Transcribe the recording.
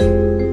you